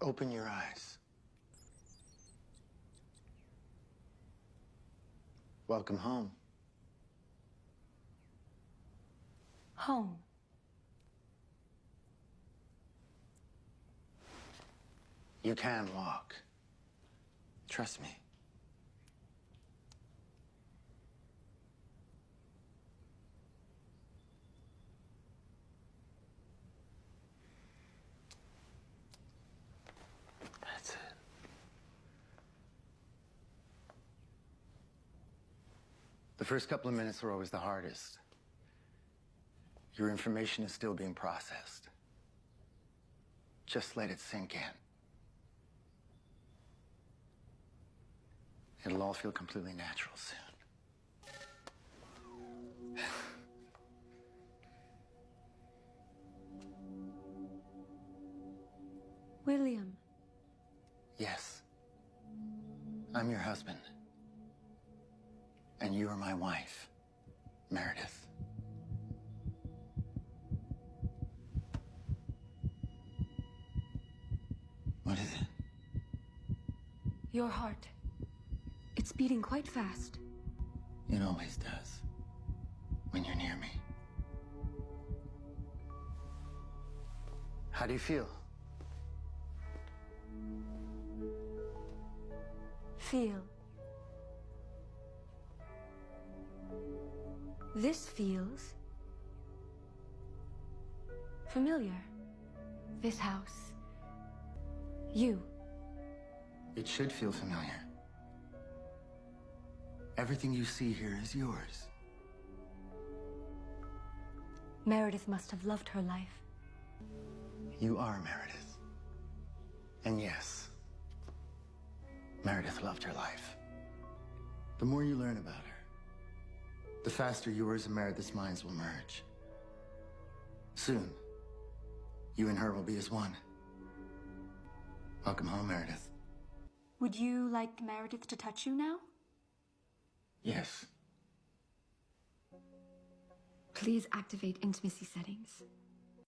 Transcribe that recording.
Open your eyes. Welcome home. Home. You can walk. Trust me. That's it. The first couple of minutes are always the hardest. Your information is still being processed. Just let it sink in. It'll all feel completely natural soon. William. Yes. I'm your husband. And you are my wife, Meredith. What is it? Your heart. It's beating quite fast. It always does. When you're near me. How do you feel? Feel. This feels familiar. This house. You. It should feel familiar. Everything you see here is yours. Meredith must have loved her life. You are Meredith. And yes, Meredith loved her life. The more you learn about her, the faster yours and Meredith's minds will merge. Soon, you and her will be as one. Welcome home, Meredith. Would you like Meredith to touch you now? Yes. Please activate intimacy settings.